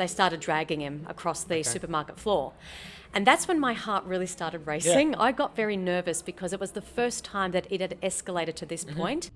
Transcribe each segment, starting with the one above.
they started dragging him across the supermarket floor. And that's when my heart really started racing. I got very nervous because it was the first time that it had escalated to this mm-hmm. point.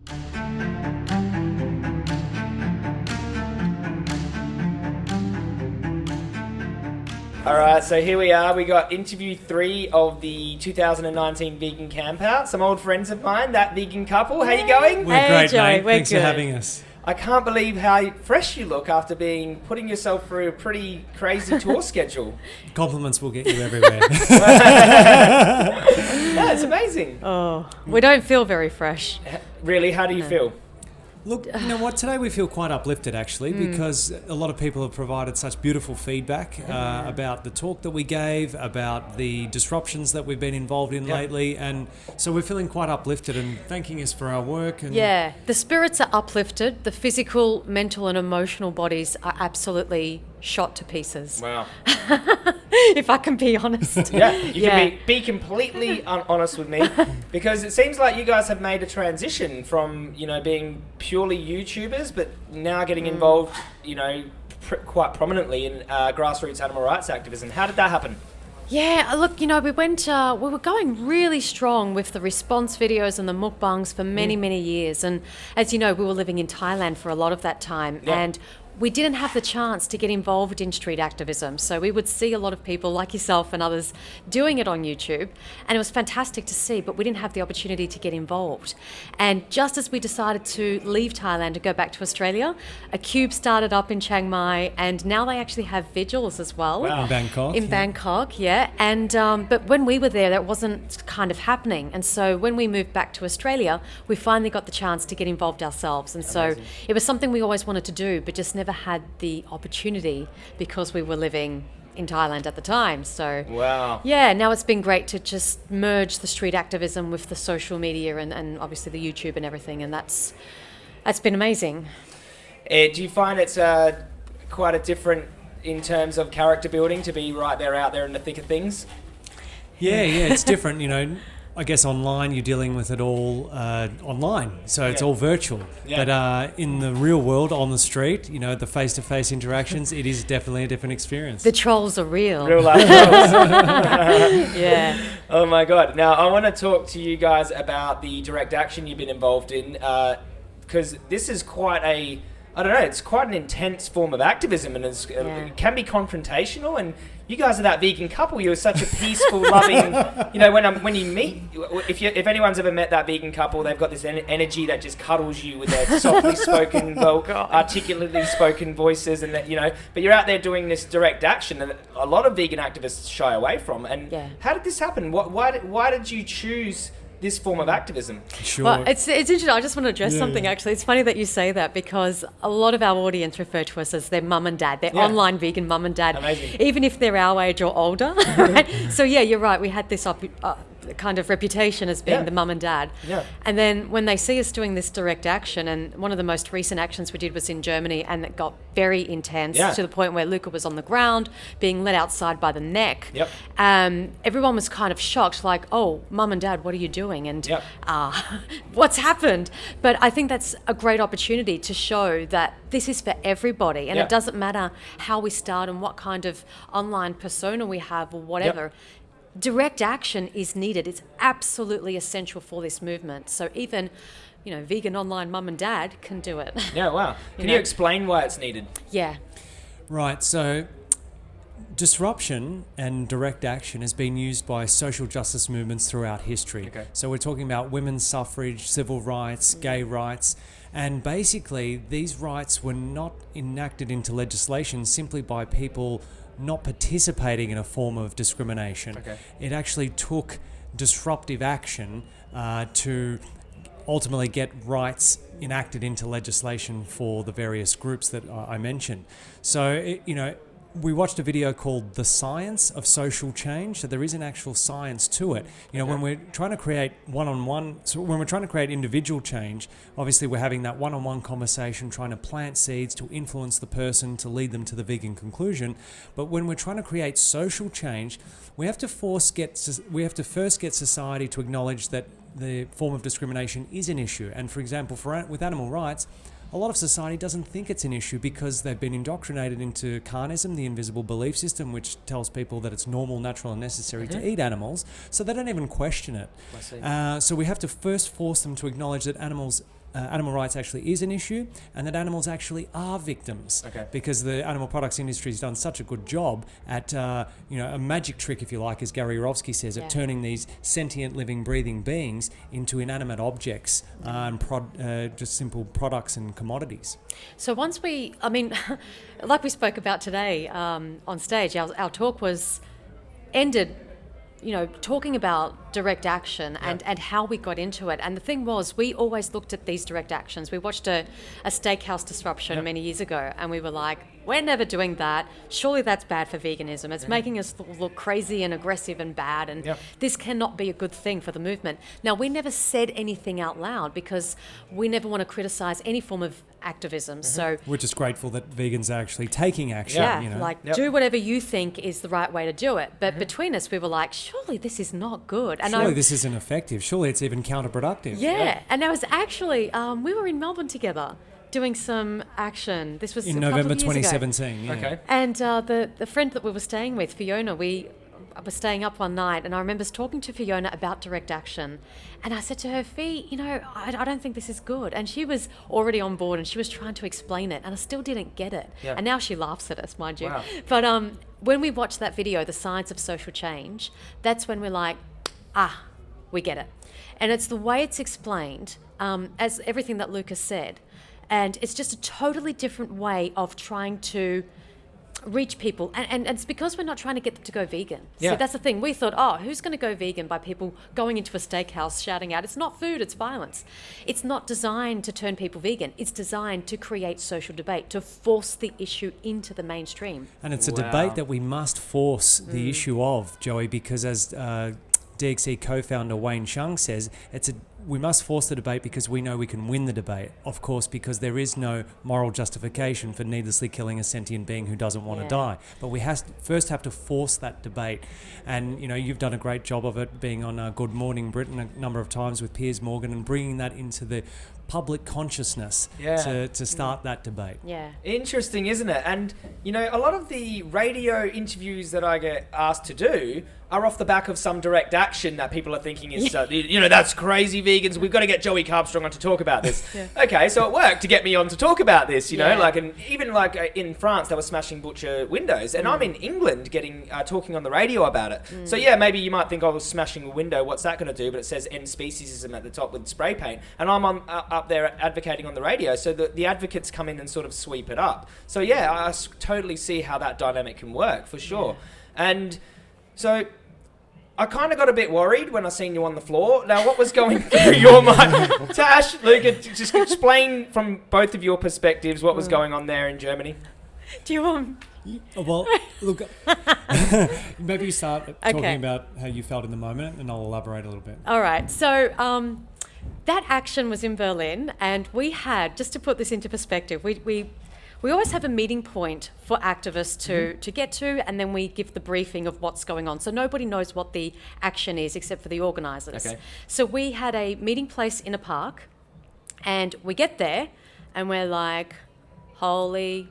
All right, so here we are. We got interview three of the 2019 Vegan Camp Out. Some old friends of mine, that vegan couple. How you going? We're Hey, great, Joey, mate. we're Thanks good. for having us. I can't believe how fresh you look after being putting yourself through a pretty crazy tour schedule. Compliments will get you everywhere. Yeah, it's amazing. Oh, we don't feel very fresh. Really, how do you feel? Look, you know what? Today we feel quite uplifted actually Hmm. because a lot of people have provided such beautiful feedback uh, about the talk that we gave, about the disruptions that we've been involved in Yeah. lately, and so we're feeling quite uplifted and thanking us for our work. And Yeah, the spirits are uplifted. The physical, mental, and emotional bodies are absolutely shot to pieces. Wow. if I can be honest. Yeah, you Yeah. can be, be completely un- honest with me because it seems like you guys have made a transition from, you know, being purely YouTubers, but now getting involved, you know, pr- quite prominently in uh, grassroots animal rights activism. How did that happen? Yeah, uh, look, you know, we went, uh, we were going really strong with the response videos and the mukbangs for Mm. many, many years. And as you know, we were living in Thailand for a lot of that time. Yeah. And we didn't have the chance to get involved in street activism. So we would see a lot of people like yourself and others doing it on YouTube. And it was fantastic to see, but we didn't have the opportunity to get involved. And just as we decided to leave Thailand and go back to Australia, a cube started up in Chiang Mai. And now they actually have vigils as well. Wow. In Bangkok. In yeah. Bangkok, yeah. And um, but when we were there, that wasn't kind of happening. And so when we moved back to Australia, we finally got the chance to get involved ourselves. And so it was something we always wanted to do, but just never had the opportunity because we were living in Thailand at the time. So Wow. yeah, now it's been great to just merge the street activism with the social media and, and obviously the YouTube and everything. And that's that's been amazing. Uh, do you find it's uh, quite a different in terms of character building to be right there out there in the thick of things? Yeah, yeah, it's different. You know, I guess online you're dealing with it all uh, online, so it's Yeah. all virtual. Yeah. But uh, in the real world, on the street, you know, the face-to-face interactions, it is definitely a different experience. The trolls are real. Real life. roles. Yeah. Oh my god! Now I want to talk to you guys about the direct action you've been involved in, because this is quite a, I don't know, it's quite an intense form of activism, and it's, uh, Yeah. it can be confrontational. And you guys are that vegan couple. You're such a peaceful, loving. You know, when I'm, when you meet, if you if anyone's ever met that vegan couple, they've got this en- energy that just cuddles you with their softly spoken, oh, well, articulately spoken voices, and that you know. But you're out there doing this direct action that a lot of vegan activists shy away from. And Yeah. how did this happen? What, why, why did you choose this form of activism? sure. Well, it's, it's interesting. I just want to address Yeah, something yeah. actually. It's funny that you say that because a lot of our audience refer to us as their mum and dad, their Yeah. online vegan mum and dad, Amazing. even if they're our age or older. right? So, yeah, you're right. We had this op- uh, kind of reputation as being Yeah. the mum and dad. Yeah. And then when they see us doing this direct action, and one of the most recent actions we did was in Germany, and it got very intense Yeah. to the point where Luca was on the ground, being led outside by the neck. Yep. Um, everyone was kind of shocked, like, "Oh, mum and dad, what are you doing?" And Yep. uh, what's happened? But I think that's a great opportunity to show that this is for everybody, and Yeah. it doesn't matter how we start and what kind of online persona we have or whatever. Direct action is needed. It's absolutely essential for this movement. So even, you know, vegan online mum and dad can do it. Yeah, wow. Can know- you explain why it's needed? yeah. Right, so disruption and direct action has been used by social justice movements throughout history. Okay. So we're talking about women's suffrage, civil rights, gay rights, and basically these rights were not enacted into legislation simply by people not participating in a form of discrimination. Okay. It actually took disruptive action uh, to ultimately get rights enacted into legislation for the various groups that I I mentioned. So, it, you know, we watched a video called The Science of Social Change. So there is an actual science to it. You know, when we're trying to create one-on-one, so when we're trying to create individual change, obviously we're having that one-on-one conversation, trying to plant seeds to influence the person to lead them to the vegan conclusion. But when we're trying to create social change, we have to force get we have to first get society to acknowledge that the form of discrimination is an issue. And for example, for with animal rights, a lot of society doesn't think it's an issue because they've been indoctrinated into carnism, the invisible belief system, which tells people that it's normal, natural, and necessary to eat animals. So they don't even question it. Uh, so we have to first force them to acknowledge that animals. Uh, animal rights actually is an issue, and that animals actually are victims. Okay. Because the animal products industry has done such a good job at, uh, you know, a magic trick, if you like, as Gary Yourofsky says, Yeah. at turning these sentient, living, breathing beings into inanimate objects uh, and prod, uh, just simple products and commodities. So once we, I mean, like we spoke about today um, on stage, our, our talk was ended, you know, talking about direct action and, and how we got into it. And the thing was, we always looked at these direct actions. We watched a, a steakhouse disruption many years ago and we were like, we're never doing that. Surely that's bad for veganism. It's making us look crazy and aggressive and bad. And Yep. this cannot be a good thing for the movement. Now, we never said anything out loud because we never want to criticize any form of activism. So, We're just grateful that vegans are actually taking action. yeah, you know? like Yep. do whatever you think is the right way to do it. But between us, we were like, surely this is not good. And Surely I, this isn't effective. Surely it's even counterproductive. yeah, and I was actually, um, we were in Melbourne together doing some action. This was In a couple November of years ago. 2017. Yeah. Okay. And uh, the the friend that we were staying with, Fiona, we were staying up one night, and I remember talking to Fiona about direct action, and I said to her, "Fee, you know, I, I don't think this is good." And she was already on board, and she was trying to explain it, and I still didn't get it. Yeah. And now she laughs at us, mind you. Wow. But um, when we watched that video, the science of social change, that's when we're like, ah, we get it. And it's the way it's explained, um, as everything that Lucas said. And it's just a totally different way of trying to reach people. And, and, and it's because we're not trying to get them to go vegan. Yeah. See, that's the thing. We thought, oh, who's going to go vegan by people going into a steakhouse shouting out, it's not food, it's violence. It's not designed to turn people vegan. It's designed to create social debate, to force the issue into the mainstream. And it's a Wow. debate that we must force Mm. the issue of, Joey, because as uh, DXE co-founder Wayne Hsiung says, it's a we must force the debate because we know we can win the debate. Of course, because there is no moral justification for needlessly killing a sentient being who doesn't want Yeah. to die. But we has first have to force that debate. And you know, you've done a great job of it, being on uh, Good Morning Britain a number of times with Piers Morgan and bringing that into the public consciousness Yeah. to, to start that debate. Yeah. Interesting, isn't it? And you know, a lot of the radio interviews that I get asked to do are off the back of some direct action that people are thinking is, uh, you know, that's crazy vegans. We've got to get Joey Carbstrong on to talk about this. Yeah. Okay, so it worked to get me on to talk about this. You know, like, and even like uh, in France, they were smashing butcher windows, and I'm Mm. in England getting uh, talking on the radio about it. So yeah, maybe you might think, oh, smashing a window, what's that going to do? But it says end speciesism at the top with spray paint, and I'm on uh, up there advocating on the radio. So the, the advocates come in and sort of sweep it up. So yeah, I s- totally see how that dynamic can work for sure. And so I kind of got a bit worried when I seen you on the floor. Now, what was going through your mind? Tash, Luca, t- just explain from both of your perspectives what Mm. was going on there in Germany. Do you want? Oh, Well, look, maybe you start talking Okay. about how you felt in the moment, and I'll elaborate a little bit. All right. So um, that action was in Berlin, and we had just to put this into perspective, we we. We always have a meeting point for activists to, mm-hmm. to get to, and then we give the briefing of what's going on. So nobody knows what the action is except for the organisers. Okay. So we had a meeting place in a park, and we get there, and we're like, holy,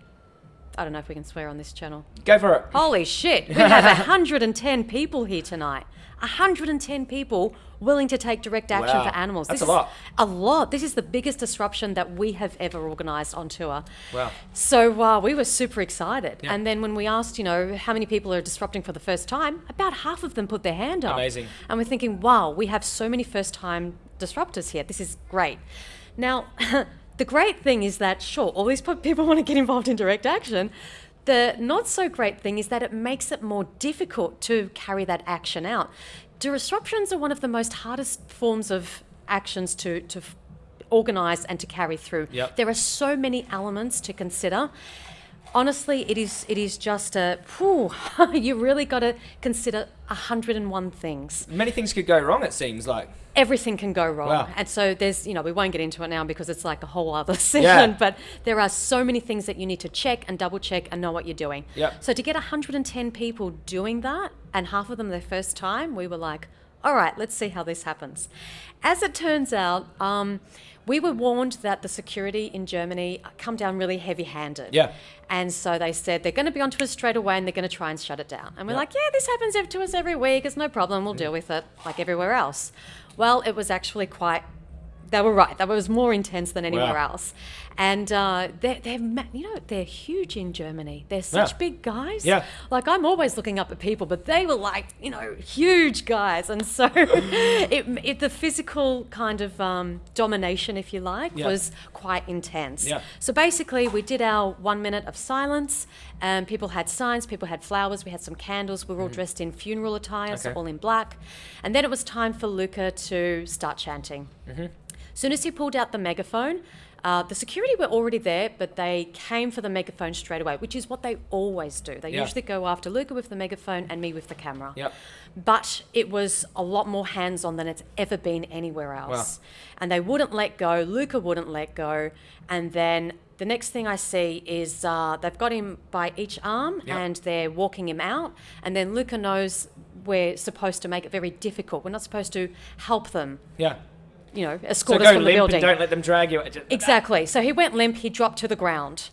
I don't know if we can swear on this channel. Go for it. Holy shit, we have 110 people here tonight. 110 people willing to take direct action Wow, for animals. that's this a lot. A lot. This is the biggest disruption that we have ever organised on tour. Wow. So uh, we were super excited. Yeah. And then when we asked, you know, how many people are disrupting for the first time, about half of them put their hand up. Amazing. And we're thinking, wow, we have so many first time disruptors here. This is great. Now, the great thing is that, sure, all these people want to get involved in direct action. The not so great thing is that it makes it more difficult to carry that action out. Disruptions are one of the most hardest forms of actions to, to organize and to carry through. Yep. There are so many elements to consider. Honestly, it is it is just a whew, you really got to consider 101 things. Many things could go wrong, it seems like. Everything can go wrong. Wow. And so there's, you know, we won't get into it now because it's like a whole other session, Yeah. but there are so many things that you need to check and double check and know what you're doing. Yep. So to get 110 people doing that and half of them their first time, we were like, all right, let's see how this happens. As it turns out, um, we were warned that the security in Germany come down really heavy handed. Yeah. And so they said they're going to be onto us straight away and they're going to try and shut it down. And we're Yeah. like, yeah, this happens to us every week. It's no problem. We'll deal with it like everywhere else. Well, it was actually quite. They were right. That was more intense than anywhere Wow. else. And uh, they're, they're, you know, they're huge in Germany. They're such Yeah. big guys. Yeah. Like I'm always looking up at people, but they were like, you know, huge guys. And so it, it, the physical kind of um, domination, if you like, Yeah. was quite intense. Yeah. So basically, we did our one minute of silence. Um, people had signs, people had flowers, we had some candles. We were all dressed in funeral attire, so Mm-hmm. All in black. And then it was time for Luca to start chanting. Mm-hmm. Soon as he pulled out the megaphone, uh, the security were already there, but they came for the megaphone straight away, which is what they always do. They Yeah. usually go after Luca with the megaphone and me with the camera. Yep. But it was a lot more hands on than it's ever been anywhere else. And they wouldn't let go. Luca wouldn't let go. And then the next thing I see is uh, they've got him by each arm Yep. and they're walking him out. And then Luca knows we're supposed to make it very difficult. We're not supposed to help them, Yeah. You know, So escort go us from the building. and don't let them drag you. Exactly. So he went limp, he dropped to the ground.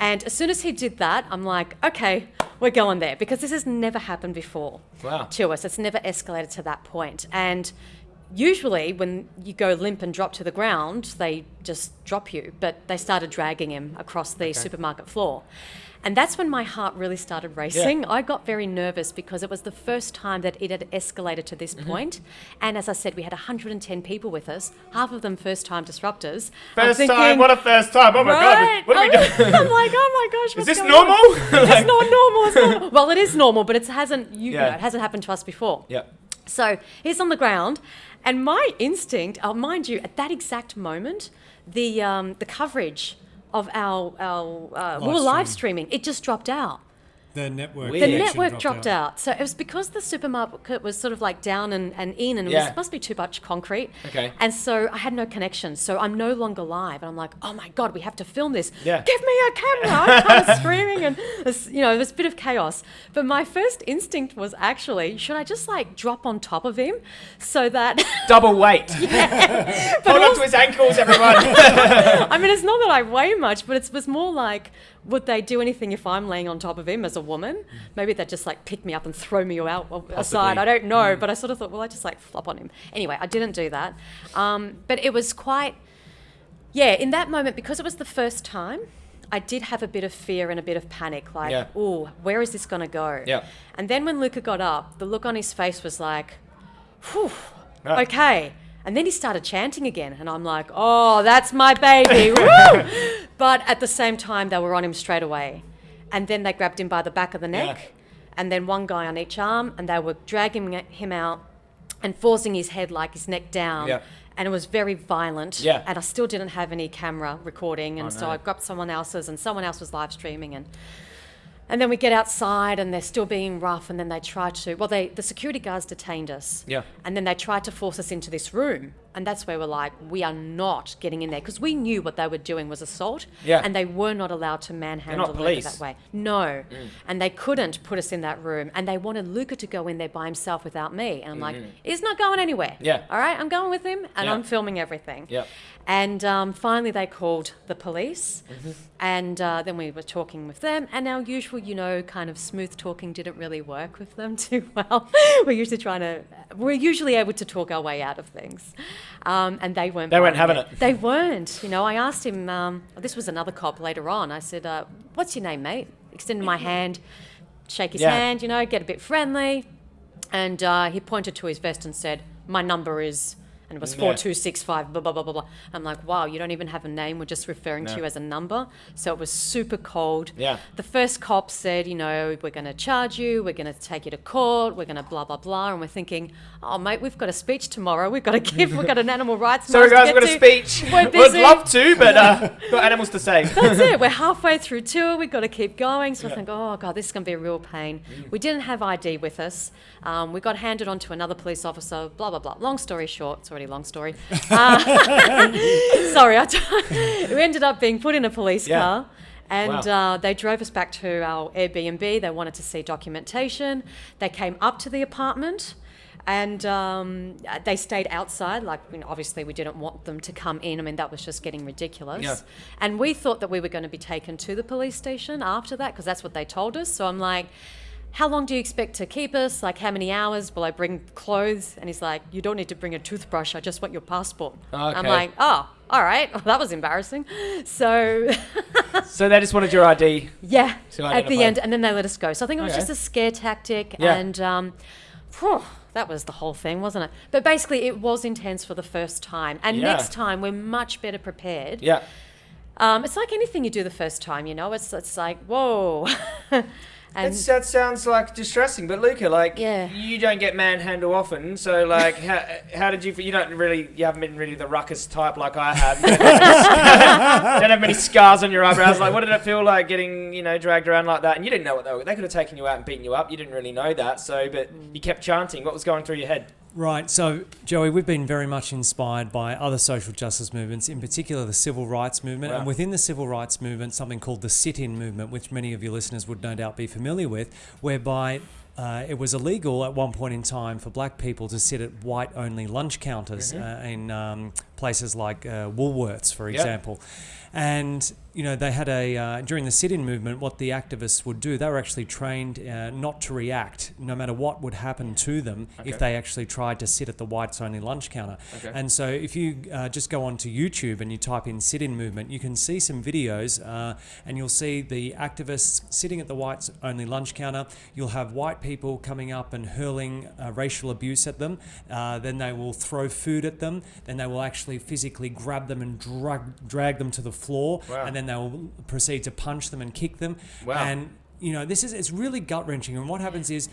And as soon as he did that, I'm like, okay, we're going there because this has never happened before Wow. to us. It's never escalated to that point. And usually, when you go limp and drop to the ground, they just drop you. But they started dragging him across the supermarket floor. And that's when my heart really started racing. I got very nervous because it was the first time that it had escalated to Mm-hmm. this point. And as I said, we had 110 people with us, half of them first time disruptors. First time, what a first time. Oh my Right? god, what are we I'm- doing? I'm like, oh my gosh, Is this normal? It's not normal. It's not, well, it is normal, but it hasn't. You, Yeah. know, it hasn't happened to us before. yeah. So he's on the ground, and my instinct, uh, mind you, at that exact moment, the um, the coverage of our our uh, we were Live live stream. streaming. It just dropped out. The network. Weird. The network dropped out. So it was because the supermarket was sort of like down and, and in, and it Yeah. was, must be too much concrete. Okay. And so I had no connection. So I'm no longer live. And I'm like, oh my God, we have to film this. Yeah. Give me a camera. I'm kind of screaming. And, you know, there's a bit of chaos. But my first instinct was actually, should I just like drop on top of him so that. Double weight. but Hold on to his ankles, everyone. I mean, it's not that I weigh much, but it was more like, would they do anything if I'm laying on top of him as a woman? Maybe they'd just like pick me up and throw me out aside. I don't know, but I sort of thought, well, I just like flop on him. Anyway, I didn't do that. Um, but it was quite, yeah, in that moment, because it was the first time, I did have a bit of fear and a bit of panic, like, Yeah. oh, where is this going to go? Yeah. And then when Luca got up, the look on his face was like, whew, Ah. okay. And then he started chanting again, and I'm like, oh, that's my baby. Woo! But at the same time, they were on him straight away. And then they grabbed him by the back of the neck, Yeah. and then one guy on each arm, and they were dragging him out and forcing his head, like his neck down. Yeah. And it was very violent. Yeah. And I still didn't have any camera recording, and Oh, so no. I grabbed someone else's, and someone else was live streaming, and and then we get outside and they're still being rough and then they try to well they the security guards detained us. Yeah. And then they tried to force us into this room. And that's where we're like, we are not getting in there because we knew what they were doing was assault. Yeah. And they were not allowed to manhandle Luca that way. No. And they couldn't put us in that room. And they wanted Luca to go in there by himself without me. And I'm like, he's not going anywhere. Yeah. All right, I'm going with him and Yeah. I'm filming everything. Yep. And um, finally, they called the police, Mm-hmm. and uh, then we were talking with them. And our usual, you know, kind of smooth talking didn't really work with them too well. we're usually trying to, we're usually able to talk our way out of things, um, and they weren't. They weren't having it. They weren't. You know, I asked him. Um, this was another cop later on. I said, uh, "What's your name, mate?" Extended my hand, shake his Yeah. hand. You know, get a bit friendly, and uh, he pointed to his vest and said, "My number is." And it was Yeah. four two six five. Blah blah blah blah blah. I'm like, wow, you don't even have a name. We're just referring to you as a number. So it was super cold. Yeah. The first cop said, you know, we're going to charge you. We're going to take you to court. We're going to blah blah blah. And we're thinking, oh mate, we've got a speech tomorrow. We've got to give. We've got an animal rights. Sorry, to guys, we've got get a speech. We're Would love to, but uh, got animals to save. That's it. We're halfway through tour. We've got to keep going. So I think, oh god, this is going to be a real pain. We didn't have ID with us. Um, we got handed on to another police officer. Blah blah blah. Long story short, it's already long story. Uh, sorry, we ended up being put in a police Yeah. car. And Wow. uh, they drove us back to our Airbnb. They wanted to see documentation. They came up to the apartment. And um, they stayed outside. Like, you know, obviously, we didn't want them to come in. I mean, that was just getting ridiculous. Yeah. And we thought that we were going to be taken to the police station after that because that's what they told us. So I'm like, how long do you expect to keep us? Like, how many hours? Will I bring clothes? And he's like, you don't need to bring a toothbrush. I just want your passport. I'm like, oh, all right. Well, that was embarrassing. So, So they just wanted your ID. yeah, at the end, and then they let us go. So I think it was Okay. just a scare tactic, Yeah. and um, phew, that was the whole thing, wasn't it? But basically, it was intense for the first time, and Yeah. next time we're much better prepared. Yeah. Um, it's like anything you do the first time, you know. It's it's like whoa, That's, that sounds like distressing, but Luca, like, Yeah. you don't get manhandle often, so like, how, how did you? You don't really, you haven't been really the ruckus type like I have. You don't have, don't have many scars on your eyebrows. Like, what did it feel like getting, you know, dragged around like that? And you didn't know what they were. They could have taken you out and beaten you up. You didn't really know that. So, but mm. you kept chanting. What was going through your head? Right. So, Joey, we've been very much inspired by other social justice movements, in particular the civil rights movement. Wow. And within the civil rights movement, something called the sit in movement, which many of your listeners would no doubt be familiar with, whereby uh, it was illegal at one point in time for black people to sit at white only lunch counters uh, in um, places like uh, Woolworths, for Yep. example. And you know they had a uh, during the sit-in movement. What the activists would do, they were actually trained uh, not to react, no matter what would happen to them, Okay. if they actually tried to sit at the whites-only lunch counter. Okay. And so, if you uh, just go onto YouTube and you type in sit-in movement, you can see some videos, uh, and you'll see the activists sitting at the whites-only lunch counter. You'll have white people coming up and hurling uh, racial abuse at them. Uh, then they will throw food at them. Then they will actually physically grab them and drag drag them to the floor. Wow. And then they will proceed to punch them and kick them. Wow. And you know, this is it's really gut wrenching. And what happens is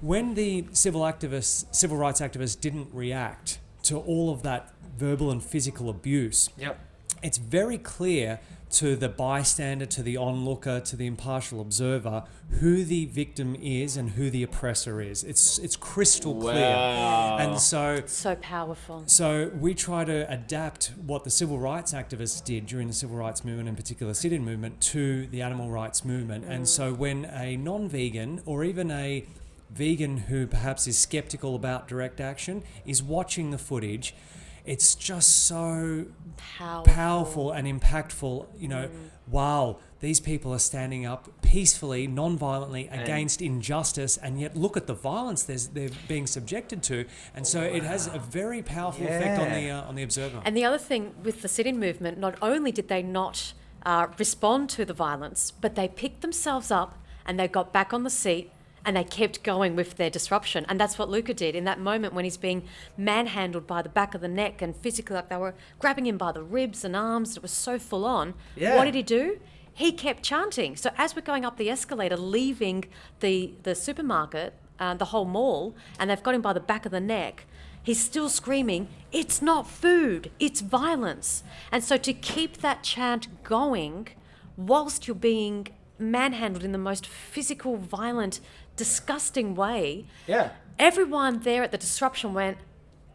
when the civil activists, civil rights activists, didn't react to all of that verbal and physical abuse, Yep. It's very clear to the bystander, to the onlooker, to the impartial observer, who the victim is and who the oppressor is. It's it's crystal clear. Wow. And so so powerful. so we try to adapt what the civil rights activists did during the civil rights movement, in particular sit-in movement, to the animal rights movement. And so mm. when a non-vegan or even a vegan who perhaps is skeptical about direct action is watching the footage, it's just so Powerful. powerful and impactful. You know, wow, these people are standing up peacefully, non-violently against injustice, and yet look at the violence they're being subjected to, and so it has a very powerful effect on the uh, on the observer. And the other thing with the sit in movement, not only did they not uh, respond to the violence, but they picked themselves up and they got back on the seat and they kept going with their disruption. And that's what Luca did in that moment when he's being manhandled by the back of the neck and physically, like they were grabbing him by the ribs and arms. It was so full on. Yeah. What did he do? He kept chanting. So as we're going up the escalator, leaving the, the supermarket, uh, the whole mall, and they've got him by the back of the neck, he's still screaming, It's not food, it's violence. And so to keep that chant going whilst you're being manhandled in the most physical, violent, disgusting way, Yeah. everyone there at the disruption went,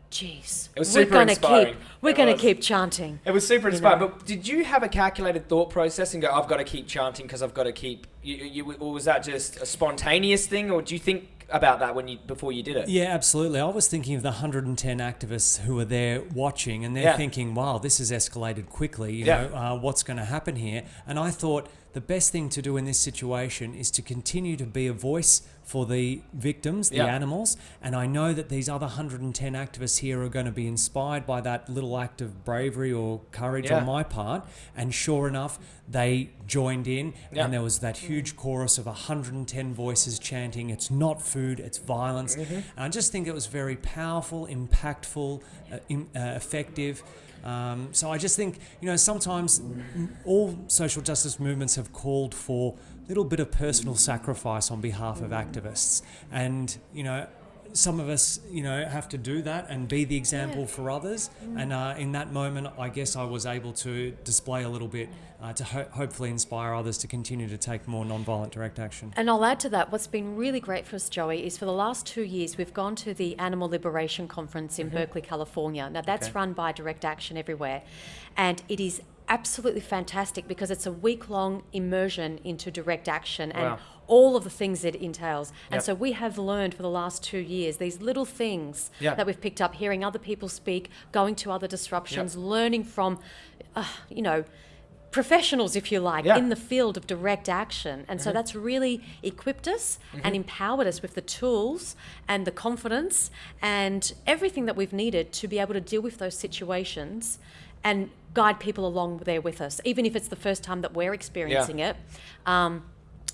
Geez, It was we're gonna inspiring. keep we're It gonna was. keep chanting. It was super inspiring. know. But did you have a calculated thought process and go, "I've got to keep chanting because I've got to keep"? You, you, or was that just a spontaneous thing, or do you think about that when you before you did it? Yeah, absolutely. I was thinking of the 110 activists who were there watching, and they're Yeah. thinking, "Wow, this has escalated quickly. You Yeah. know, uh, what's going to happen here?" And I thought the best thing to do in this situation is to continue to be a voice for the victims, the Yeah. animals. And I know that these other 110 activists here are going to be inspired by that little act of bravery or courage Yeah. on my part. And sure enough, they joined in, Yeah. and there was that huge chorus of 110 voices chanting, It's not food, it's violence. Mm-hmm. And I just think it was very powerful, impactful, uh, im- uh, effective. Um, so I just think, you know, sometimes all social justice movements have called for a little bit of personal sacrifice on behalf of activists. And, you know, some of us, you know, have to do that and be the example for others. And uh, in that moment, I guess I was able to display a little bit uh, to ho- hopefully inspire others to continue to take more non-violent direct action. And I'll add to that, what's been really great for us, Joey, is for the last two years, we've gone to the Animal Liberation Conference in Berkeley, California. Now, that's Okay. run by Direct Action Everywhere. And it is absolutely fantastic because it's a week long immersion into direct action and Wow. All of the things it entails. And Yep. so we have learned for the last two years these little things Yeah. that we've picked up, hearing other people speak, going to other disruptions, learning from, uh, you know, professionals, if you like, Yeah. in the field of direct action. And so that's really equipped us and empowered us with the tools and the confidence and everything that we've needed to be able to deal with those situations and guide people along there with us, even if it's the first time that we're experiencing it. Um,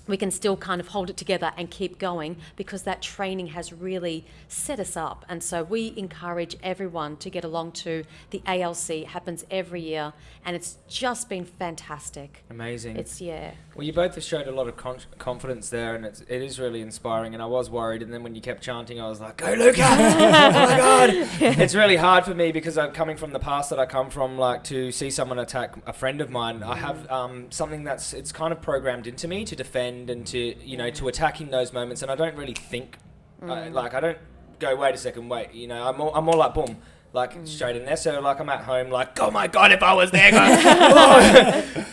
we can still kind of hold it together and keep going because that training has really set us up. And so we encourage everyone to get along to the ALC. It happens every year, and it's just been fantastic. Amazing. It's yeah. Well, you both have showed a lot of con- confidence there, and it's, it is really inspiring. And I was worried, and then when you kept chanting, I was like, "Go, Luca! oh my god!" it's really hard for me because I'm coming from the past that I come from. Like to see someone attack a friend of mine, I have um, something that's it's kind of programmed into me to defend and to you know to attack in those moments, and I don't really think I, like I don't go. Wait a second, wait. You know, I'm more, I'm more like boom. Like mm. straight in there, so like I'm at home, like oh my god, if I was there, guys. Oh.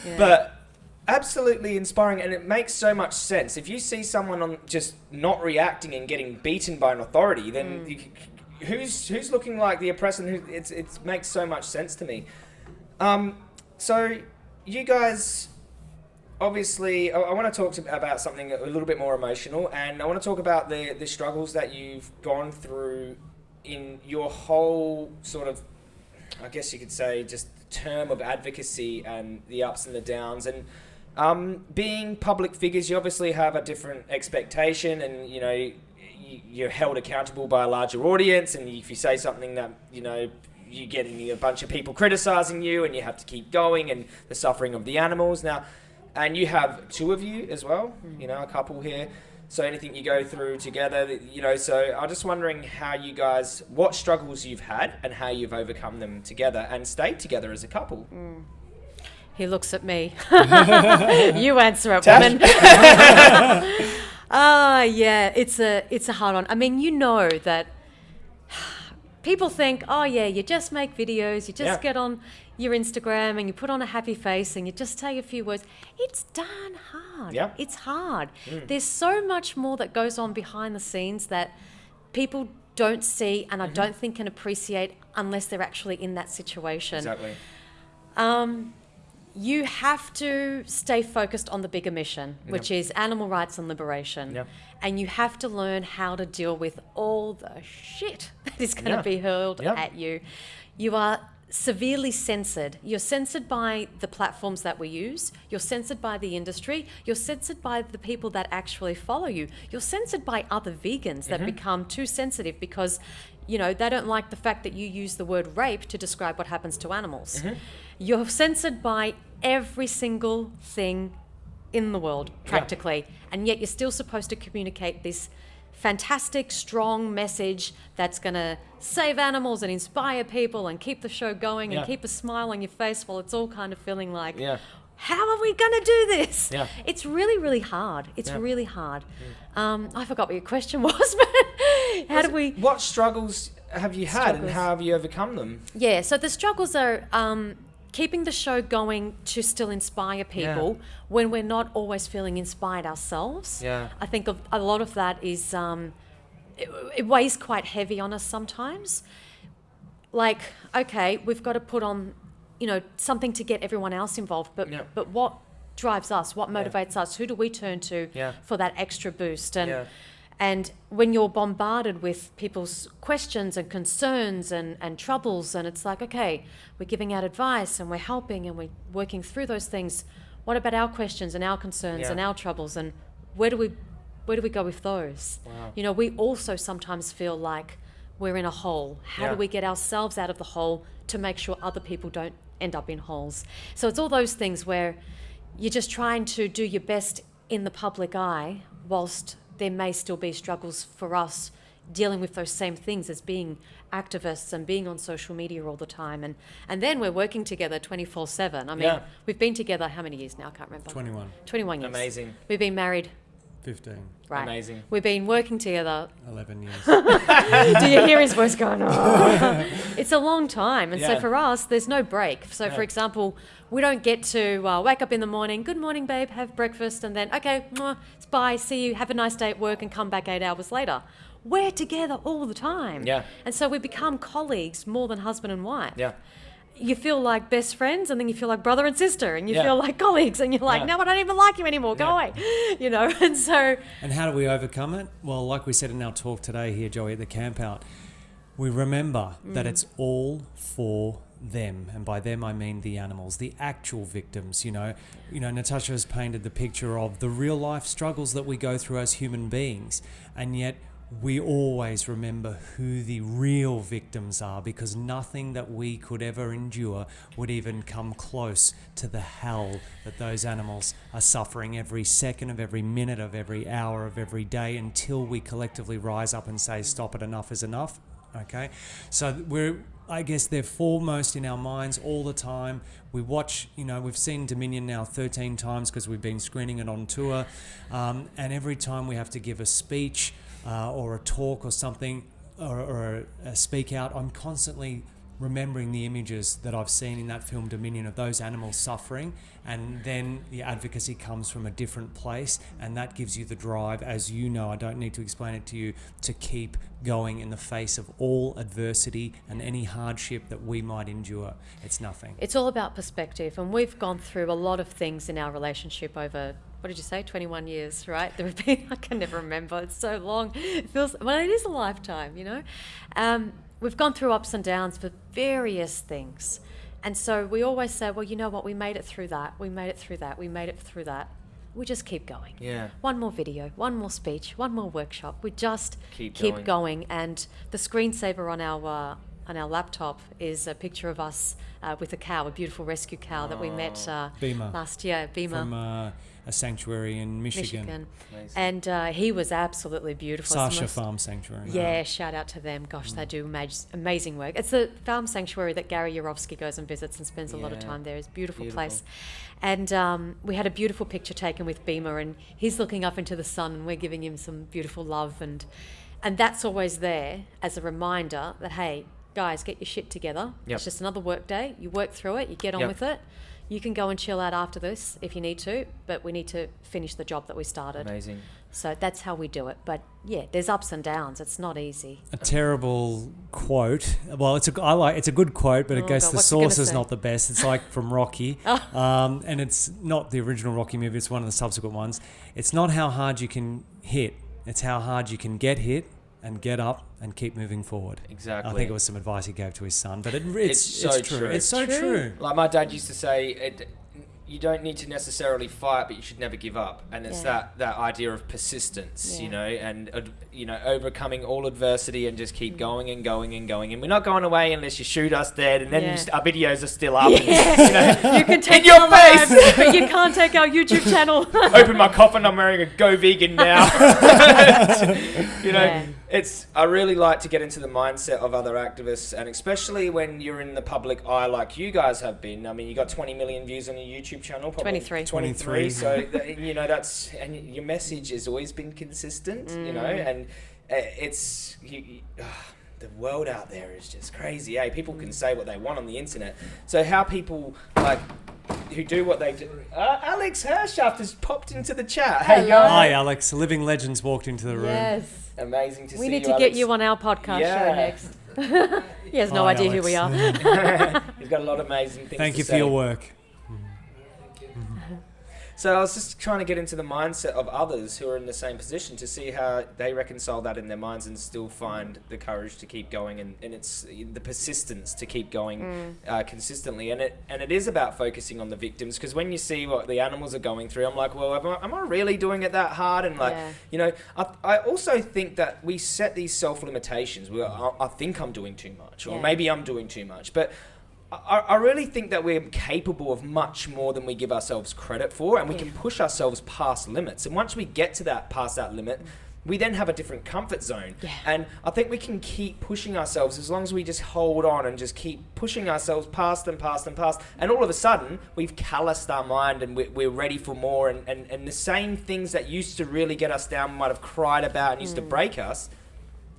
yeah. but absolutely inspiring and it makes so much sense if you see someone on just not reacting and getting beaten by an authority then mm. you, who's who's looking like the oppressor who it's it makes so much sense to me um so you guys obviously i, I want to talk about something a little bit more emotional and i want to talk about the the struggles that you've gone through in your whole sort of I guess you could say just term of advocacy and the ups and the downs. And um, being public figures you obviously have a different expectation and you know you're held accountable by a larger audience. And if you say something that you know you get a bunch of people criticizing you and you have to keep going and the suffering of the animals. Now and you have two of you as well you know a couple here so anything you go through together you know so i'm just wondering how you guys what struggles you've had and how you've overcome them together and stayed together as a couple He looks at me. you answer it, Tash? woman. Ah, yeah, it's a it's a hard one. I mean, you know that people think, oh yeah, you just make videos, you just Yeah. get on your Instagram and you put on a happy face and you just say a few words. It's darn hard. Yeah. It's hard. There's so much more that goes on behind the scenes that people don't see and I don't think can appreciate unless they're actually in that situation. exactly Um, you have to stay focused on the bigger mission, which is animal rights and liberation. Yep. And you have to learn how to deal with all the shit that is going to Yeah. be hurled Yep. at you. You are severely censored. You're censored by the platforms that we use. You're censored by the industry. You're censored by the people that actually follow you. You're censored by other vegans that mm-hmm. become too sensitive because, you know, they don't like the fact that you use the word rape to describe what happens to animals. Mm-hmm. You're censored by every single thing in the world, practically. And yet you're still supposed to communicate this fantastic, strong message that's going to save animals and inspire people and keep the show going Yeah. and keep a smile on your face while it's all kind of feeling like, Yeah. how are we going to do this? Yeah. It's really, really hard. It's really hard. Um, I forgot what your question was, but how do we. what struggles have you had and how have you overcome them Yeah, so the struggles are um, keeping the show going to still inspire people when we're not always feeling inspired ourselves. Yeah. I think of, a lot of that is um, it, it weighs quite heavy on us sometimes. Like, okay, we've got to put on, you know, something to get everyone else involved, but Yeah. but what drives us? What motivates us? Who do we turn to Yeah. for that extra boost? And Yeah. And when you're bombarded with people's questions and concerns and, and troubles, and it's like, okay, we're giving out advice and we're helping and we're working through those things. What about our questions and our concerns Yeah. and our troubles? And where do we where do we go with those? Wow. You know, we also sometimes feel like we're in a hole. How Yeah. do we get ourselves out of the hole to make sure other people don't end up in holes? So it's all those things where you're just trying to do your best in the public eye, whilst there may still be struggles for us dealing with those same things as being activists and being on social media all the time. And, and then we're working together 24 7. I mean, Yeah. we've been together how many years now? I can't remember. 21. 21 years. Amazing. We've been married 15, Right. Amazing. We've been working together 11 years. Do you hear his voice going? "Oh." it's a long time, and so for us, there's no break. So, for example, we don't get to uh, wake up in the morning. Good morning, babe. Have breakfast, and then okay, mwah, it's bye. See you. Have a nice day at work, and come back eight hours later. We're together all the time. Yeah. And so we become colleagues more than husband and wife. Yeah. You feel like best friends, and then you feel like brother and sister, and you Yeah. feel like colleagues, and you're like, Yeah. no, I don't even like you anymore. Go Yeah. away. You know. And so And how do we overcome it? Well, like we said in our talk today here, Joey, at the camp out, we remember that mm. it's all for them, and by them I mean the animals, the actual victims. You know, you know, Natasha has painted the picture of the real life struggles that we go through as human beings, and yet we always remember who the real victims are because nothing that we could ever endure would even come close to the hell that those animals are suffering every second of every minute of every hour of every day until we collectively rise up and say, Stop it, enough is enough. Okay? So we're. I guess they're foremost in our minds all the time. We watch, you know, we've seen Dominion now 13 times because we've been screening it on tour. Um, and every time we have to give a speech, uh, or a talk or something or, or a, a speak out, I'm constantly remembering the images that I've seen in that film Dominion of those animals suffering, and then the advocacy comes from a different place, and that gives you the drive, as you know, I don't need to explain it to you, to keep going in the face of all adversity and any hardship that we might endure. It's nothing. It's all about perspective, and we've gone through a lot of things in our relationship over. What did you say? Twenty-one years, right? There have been. I can never remember. It's so long. It feels. Well, it is a lifetime, you know. Um, we've gone through ups and downs for various things, and so we always say, well, you know what? We made it through that. We made it through that. We made it through that. We just keep going. Yeah. One more video, one more speech, one more workshop. We just Keep keep, going. going. And the screensaver on our uh, on our laptop is a picture of us uh, with a cow, a beautiful rescue cow that we met uh, Beamer. last year, Beamer, From uh, a sanctuary in Michigan, Michigan. And uh, he was absolutely beautiful. Sasha most- Farm Sanctuary. Yeah, shout out to them. Gosh, they do amaz- amazing work. It's the farm sanctuary that Gary Yourofsky goes and visits and spends a lot of time there. It's a beautiful, Beautiful. place. And um, we had a beautiful picture taken with Beamer, and he's looking up into the sun, and we're giving him some beautiful love. And, and that's always there as a reminder that, hey, guys, get your shit together. Yep. It's just another work day. You work through it, you get on Yep. with it. You can go and chill out after this if you need to, but we need to finish the job that we started. Amazing. So that's how we do it. But yeah, there's ups and downs. It's not easy. a terrible quote. Well, it's a I like it's a good quote, but I Oh, guess God, the what's it gonna source is say? not the best. It's like from Rocky, um, and it's not the original Rocky movie. It's one of the subsequent ones. It's not how hard you can hit; it's how hard you can get hit and get up and keep moving forward. Exactly. I think it was some advice he gave to his son, but it, it's, It's so it's true. true. It's so True. true. Like my dad used to say, it, you don't need to necessarily fight, but you should never give up. And it's Yeah. that, that idea of persistence, you know, and uh, you know, overcoming all adversity and just keep going and going and going. And we're not going away unless you shoot us dead, and then Yeah. you st- our videos are still up. and, Yeah. you can take your our face. lives, but you can't take our YouTube channel. open my coffin. I'm wearing a Go Vegan now. you know, Yeah. It's. I really like to get into the mindset of other activists, and especially when you're in the public eye, like you guys have been. I mean, you got 20 million views on your YouTube channel. Probably 23. 23. So you know that's and your message has always been consistent. You know, and uh, it's you. you ah, the world out there is just crazy. Hey, people can say what they want on the internet. So how people like who do what they do. Uh, Alex Hershaft has popped into the chat. Hey, Hello. guys. Hi, Alex. Living legends walked into the room. yes. Amazing to We see need you, to get you on our podcast Yeah. show next. he has oh, no Hi, idea who we are. He's got a lot of amazing things. Thank to you for your work. So I was just trying to get into the mindset of others who are in the same position to see how they reconcile that in their minds and still find the courage to keep going and, and it's the persistence to keep going Mm. uh, consistently and it and it is about focusing on the victims because when you see what the animals are going through I'm like well am I, am I really doing it that hard and like Yeah. you know I, I also think that we set these self limitations where I, I think I'm doing too much or Yeah. maybe I'm doing too much but I, I really think that we're capable of much more than we give ourselves credit for, and we Yeah. can push ourselves past limits. And once we get to that past that limit, mm. we then have a different comfort zone. Yeah. And I think we can keep pushing ourselves as long as we just hold on and just keep pushing ourselves past and past and past. And all of a sudden, we've calloused our mind and we're, we're ready for more. And, and, and the same things that used to really get us down, might have cried about and used to mm. break us,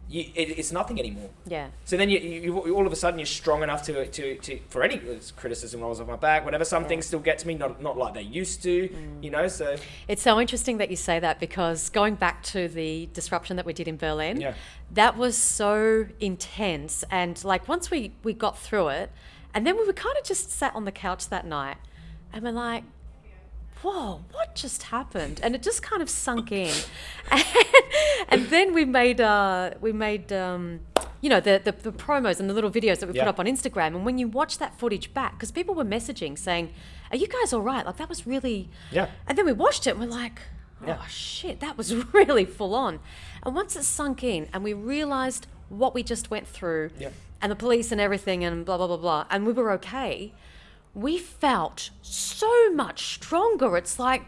you, it, it's nothing anymore. Yeah. So then you, you, you all of a sudden you're strong enough to, to, to for any criticism rolls off my back, whatever. Some Yeah. things still get to me, not not like they used to, mm. you know. So It's so interesting that you say that because going back to the disruption that we did in Berlin, Yeah. that was so intense. And like once we, we got through it, and then we were kind of just sat on the couch that night and we're like, whoa, what just happened? And it just kind of sunk in. And, and then we made, uh, we made, um, you know, the, the, the promos and the little videos that we Yeah. put up on Instagram. And when you watch that footage back, because people were messaging saying, are you guys all right? Like that was really, Yeah. and then we watched it and we're like, oh Yeah. shit, that was really full on. And once it sunk in and we realized what we just went through Yeah. and the police and everything and blah, blah, blah, blah, and we were okay, we felt so much stronger. It's like,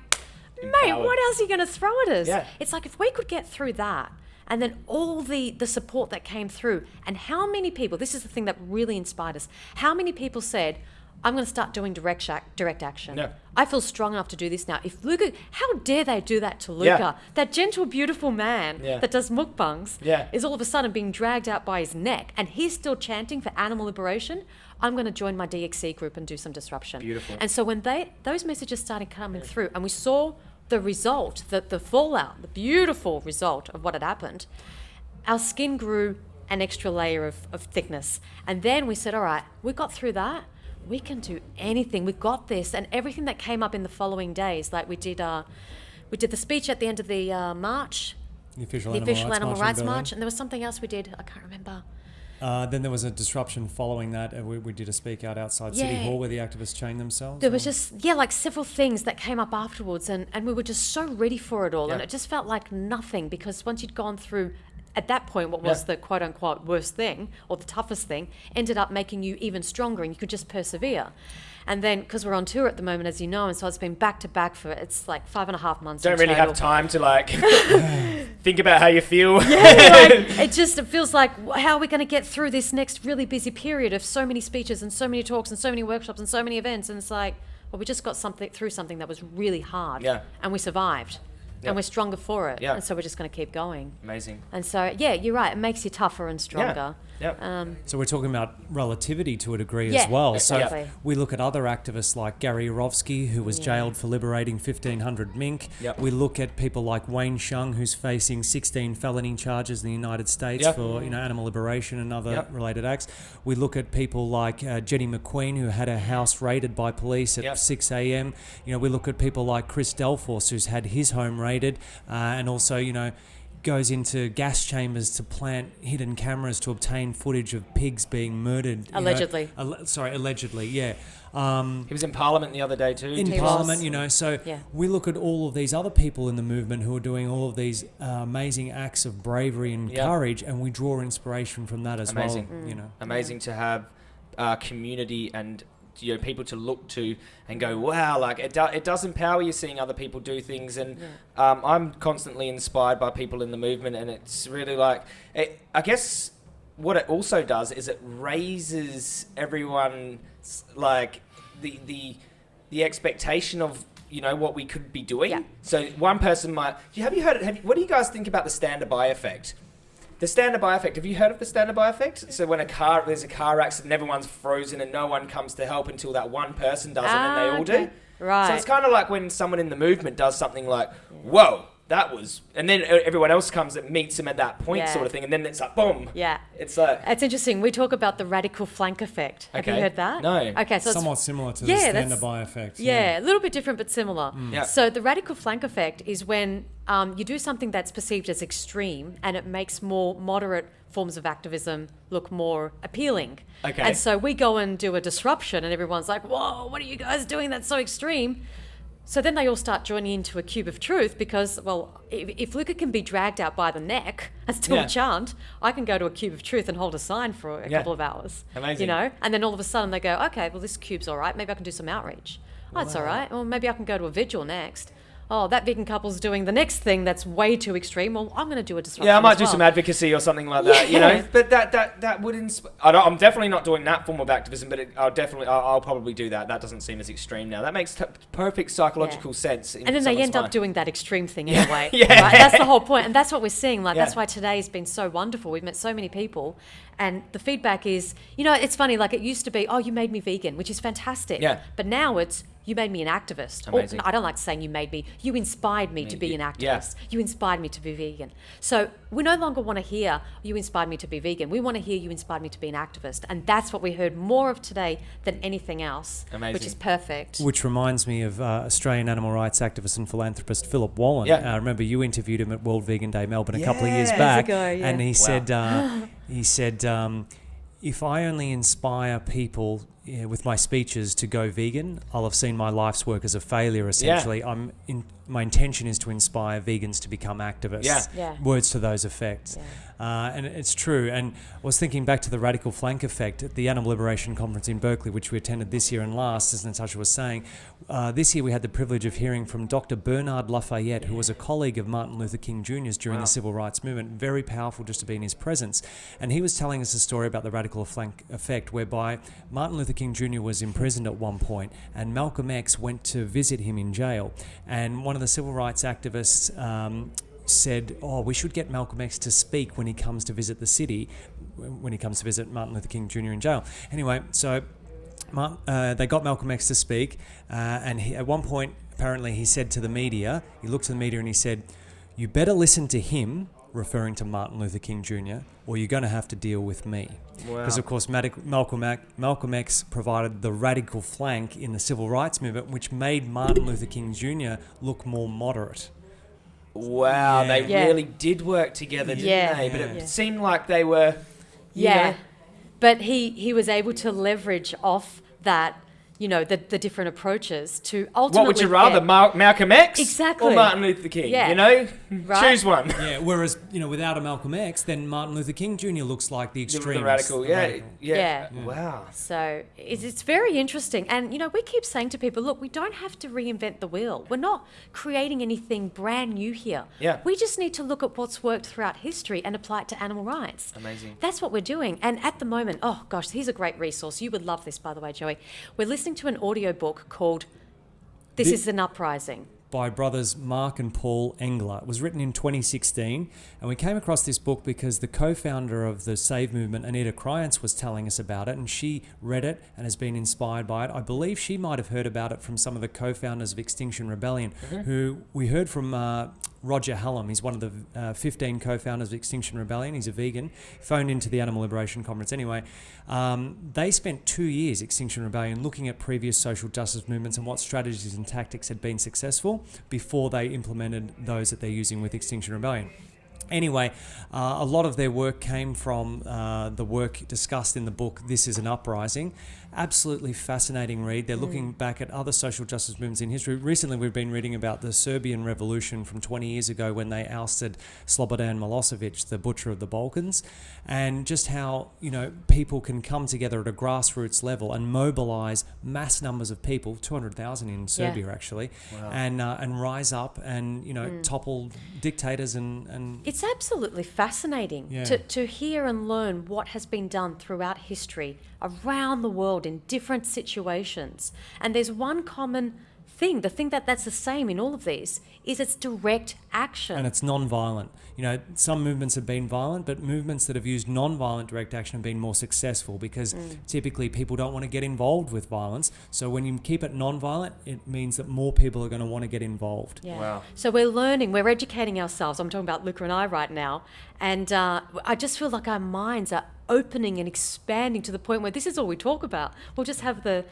mate, what else are you going to throw at us? Yeah. It's like if we could get through that and then all the, the support that came through, and how many people, this is the thing that really inspired us, how many people said, I'm going to start doing direct, shac- direct action. I feel strong enough to do this now. If Luca, how dare they do that to Luca? Yeah. That gentle, beautiful man Yeah. that does mukbangs Yeah. is all of a sudden being dragged out by his neck, and he's still chanting for animal liberation. I'm going to join my DxE group and do some disruption. Beautiful. And so when they those messages started coming through, and we saw the result, the, the fallout, the beautiful result of what had happened, our skin grew an extra layer of, of thickness. And then we said, all right, we got through that. We can do anything. We got this. And everything that came up in the following days, like we did, uh, we did the speech at the end of the uh, march, The official the animal official rights animal march rights march, and there was something else we did. I can't remember. Uh, then there was a disruption following that. and we, we did a speak out outside City Hall where the activists chained themselves. There was just yeah, like several things that came up afterwards, and and we were just so ready for it all, and it just felt like nothing because once you'd gone through. At that point, what was Yeah. the quote unquote worst thing or the toughest thing ended up making you even stronger and you could just persevere. And then, because we're on tour at the moment, as you know, and so it's been back to back for it's like five and a half months. don't really have time to like think about how you feel. like, it just it feels like how are we going to get through this next really busy period of so many speeches and so many talks and so many workshops and so many events and it's like well we just got something through something that was really hard Yeah. and we survived Yeah. and we're stronger for it Yeah. and so we're just going to keep going Amazing. and so yeah you're right it makes you tougher and stronger Yeah. um, So we're talking about relativity to a degree Yeah, as well. So exactly. we look at other activists like Gary Yourofsky, who was Yeah. jailed for liberating 1,500 mink. Yep. We look at people like Wayne Hsiung, who's facing 16 felony charges in the United States Yep. for you know animal liberation and other Yep. related acts. We look at people like uh, Jenny McQueen, who had her house raided by police at Yep. 6 a.m. You know, we look at people like Chris Delforce, who's had his home raided, uh, and also you know goes into gas chambers to plant hidden cameras to obtain footage of pigs being murdered. you know. Allegedly. Alle- sorry, allegedly, yeah. Um, He was in Parliament the other day too. in He Parliament, was. you know. So Yeah. we look at all of these other people in the movement who are doing all of these uh, amazing acts of bravery and Yeah. courage, and we draw inspiration from that as Amazing. well. You know. Amazing to have uh, community and you know people to look to and go wow like it, do, it does empower you seeing other people do things. And um, i'm constantly inspired by people in the movement and it's really like it, i guess what it also does is it raises everyone's like the the the expectation of you know what we could be doing. Yeah. so one person might have you heard have you, what do you guys think about the stand by effect the standard by effect. Have you heard of the standard by effect? So when a car there's a car accident, everyone's frozen and no one comes to help until that one person does it, and they Ah, all okay. do. Right. So it's kind of like when someone in the movement does something like, "Whoa, that was," and then everyone else comes and meets them at that point, Yeah. sort of thing, and then it's like, boom. yeah It's like, it's interesting we talk about the radical flank effect have you heard that No. okay so it's Somewhat similar to Yeah, the that's- stand by effect. Yeah, a little bit different but similar. Yeah. So the radical flank effect is when um, you do something that's perceived as extreme and it makes more moderate forms of activism look more appealing. Okay. And so we go and do a disruption and everyone's like, whoa, what are you guys doing? That's so extreme. So then they all start joining into a cube of truth because, well, if, if Luca can be dragged out by the neck and still Yeah. chant, I can go to a cube of truth and hold a sign for a Yeah. couple of hours. Amazing. You know? And then all of a sudden they go, okay, well, this cube's all right. Maybe I can do some outreach. Oh, it's all right. Well, maybe I can go to a vigil next. Oh, that vegan couple's doing the next thing that's way too extreme. Well, I'm going to do a disruption. Yeah, I might as do well. some advocacy or something like that, you know. Yeah. But that that that would inspire. I don't, I'm definitely not doing that form of activism, but it, I'll definitely I'll, I'll probably do that. That doesn't seem as extreme now. That makes t- perfect psychological sense. in And then they someone's end up doing that extreme thing Yeah. anyway. Yeah. Right? That's the whole. And that's what we're seeing. Like, that's why today's been so wonderful. We've met so many people. And the feedback is, you know, it's funny. Like, it used to be, oh, you made me vegan, which is fantastic. Yeah. But now it's, you made me an activist. Or, I don't like saying you made me, you inspired me to be an yeah. activist. You inspired me to be vegan. So we no longer want to hear, you inspired me to be vegan. We want to hear, you inspired me to be an activist. And that's what we heard more of today than anything else, which is perfect. Which reminds me of uh, Australian animal rights activist and philanthropist Philip Wollen. Yeah. Uh, remember you interviewed him at World Vegan Day Melbourne a couple of years Years back, ago, yeah. and he Wow. said uh, he said um, if I only inspire people yeah, with my speeches to go vegan, I'll have seen my life's work as a failure. Essentially, I'm in, my intention is to inspire vegans to become activists. Yeah. Yeah. Words to those effects. Uh, and it's true. And I was thinking back to the radical flank effect at the Animal Liberation Conference in Berkeley, which we attended this year and last, as Natasha was saying. Uh, this year we had the privilege of hearing from Dr. Bernard Lafayette, who was a colleague of Martin Luther King Jr.'s during Wow. the civil rights movement. Very powerful just to be in his presence. And he was telling us a story about the radical flank effect, whereby Martin Luther King Jr. was imprisoned at one point, and Malcolm X went to visit him in jail. And one of the civil rights activists um, said, "Oh, we should get Malcolm X to speak when he comes to visit the city, when he comes to visit Martin Luther King Jr. in jail." Anyway, so uh, they got Malcolm X to speak, uh, and he, at one point, apparently, he said to the media, he looked to the media and he said, "You better listen to him." Referring to Martin Luther King Jr., or you're going to have to deal with me. Because, Wow. of course, Malcolm, Ac- Malcolm X provided the radical flank in the civil rights movement, which made Martin Luther King Jr. look more moderate. Wow, Yeah. they Yeah. really did work together, didn't Yeah. they? But it seemed like they were. Yeah. know, But he, he was able to leverage off that, you know, the, the different approaches to ultimately. what would you rather, get- Mal- Malcolm X Exactly. or Martin Luther King? Yeah. You know, Right. choose one. Yeah, whereas, you know, without a Malcolm X, then Martin Luther King Jr. looks like the The, extreme. the radical, yeah, yeah, Yeah. Wow. So it's, it's very interesting. And, you know, we keep saying to people, look, we don't have to reinvent the wheel. We're not creating anything brand new here. Yeah. We just need to look at what's worked throughout history and apply it to animal rights. Amazing. That's what we're doing. And at the moment, oh gosh, here's a great resource. You would love this, by the way, Joey. We're listening to an audiobook called This Thi- is an Uprising. by brothers Mark and Paul Engler. It was written in 2016, and we came across this book because the co-founder of the Save movement, Anita Krajnc, was telling us about it, and she read it and has been inspired by it. I believe she might have heard about it from some of the co-founders of Extinction Rebellion, who we heard from. Uh, Roger Hallam, he's one of the uh, 15 co-founders of Extinction Rebellion. He's a vegan. Phoned into the Animal Liberation Conference. Anyway, um, they spent two years, Extinction Rebellion, looking at previous social justice movements and what strategies and tactics had been successful before they implemented those that they're using with Extinction Rebellion. Anyway, uh, a lot of their work came from uh, the work discussed in the book This is an Uprising. Absolutely fascinating read. They're looking back at other social justice movements in history. Recently, we've been reading about the Serbian Revolution from 20 years ago when they ousted Slobodan Milosevic, the butcher of the Balkans, and just how you know people can come together at a grassroots level and mobilize mass numbers of people, 200,000 in Serbia actually, and uh, and rise up and you know topple dictators and and It's absolutely fascinating Yeah. to, to hear and learn what has been done throughout history around the world in different situations. And there's one common thing, the thing that that's the same in all of these, is it's direct action. and it's non-violent. You know, some movements have been violent, but movements that have used non-violent direct action have been more successful because typically people don't want to get involved with violence. So when you keep it non-violent, it means that more people are going to want to get involved. Yeah. Wow. So we're learning, we're educating ourselves. I'm talking about Luca and I right now. And uh, I just feel like our minds are opening and expanding to the point where this is all we talk about. We'll just have the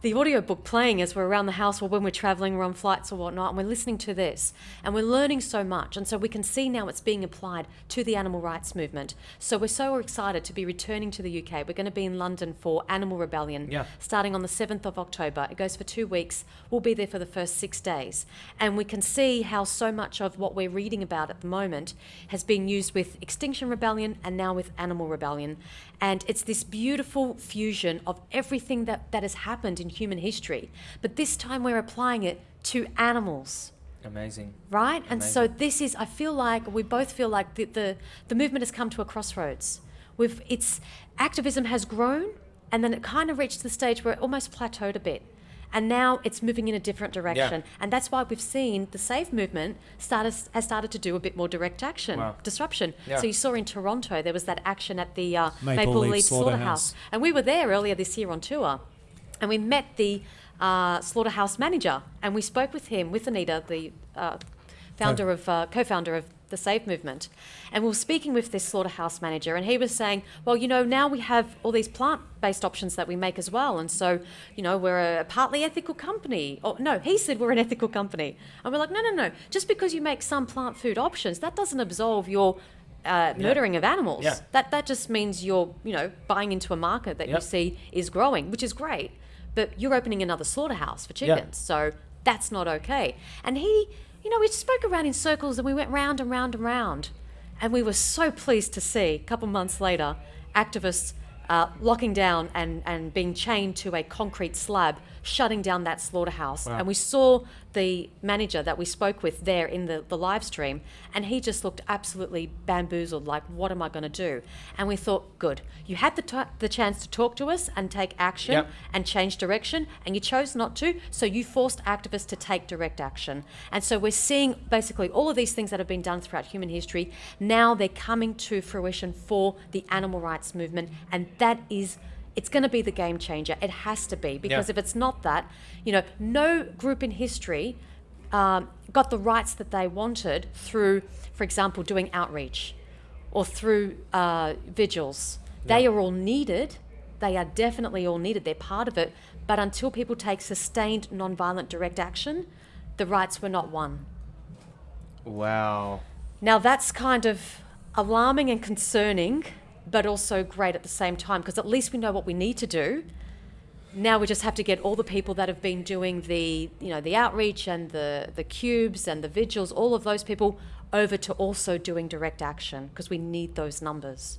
the audiobook playing as we're around the house or when we're traveling or on flights or whatnot, and we're listening to this and we're learning so much. And so we can see now it's being applied to the animal rights movement. So we're so excited to be returning to the UK. We're going to be in London for Animal Rebellion Yeah. starting on the 7th of October. It goes for two weeks. We'll be there for the first six days. And we can see how so much of what we're reading about at the moment has been used with Extinction Rebellion and now with Animal Rebellion. And it's this beautiful fusion of everything that, that has happened in human history. But this time we're applying it to animals. Amazing. right? And so this is, I feel like we both feel like the, the, the movement has come to a crossroads. We've, it's, activism has grown and then it kind of reached the stage where it almost plateaued a bit. And now it's moving in a different direction. And that's why we've seen the SAVE movement started, has started to do a bit more direct action, Wow. disruption. Yeah. So you saw in Toronto, there was that action at the uh, Maple Maple, Leaf Leaf, Slaughterhouse. Slaughterhouse. And we were there earlier this year on tour. And we met the uh, slaughterhouse manager and we spoke with him, with Anita, the uh, founder of, uh, co-founder of the Save movement. And we were speaking with this slaughterhouse manager and he was saying, well, you know, now we have all these plant-based options that we make as well. And so, you know, we're a partly ethical company. Or no, he said we're an ethical company. And we're like, no, no, no. Just because you make some plant food options, that doesn't absolve your uh, murdering of animals. Yeah. That that just means you're, you know, buying into a market that Yep. you see is growing, which is great. But you're opening another slaughterhouse for Yeah. chickens, so that's not okay. And he, you know, we spoke around in circles and we went round and round and round, and we were so pleased to see a couple months later activists uh, locking down and and being chained to a concrete slab, shutting down that slaughterhouse. Wow. And we saw the manager that we spoke with there in the, the live stream, and he just looked absolutely bamboozled like, what am I going to do? And we thought, good. You had the, t- the chance to talk to us and take action Yep. and change direction, and you chose not to, so you forced activists to take direct action. And so we're seeing basically all of these things that have been done throughout human history, now they're coming to fruition for the animal rights movement, and that is it's going to be the game changer. It has to be because Yeah. if it's not that, you know, no group in history um, got the rights that they wanted through, for example, doing outreach or through uh, vigils. They are all needed. They are definitely all needed. They're part of it. But until people take sustained, non-violent, direct action, the rights were not won. Wow. Now that's kind of alarming and concerning, but also great at the same time because at least we know what we need to do. Now we just have to get all the people that have been doing the, you know, the outreach and the the cubes and the vigils, all of those people over to also doing direct action because we need those numbers.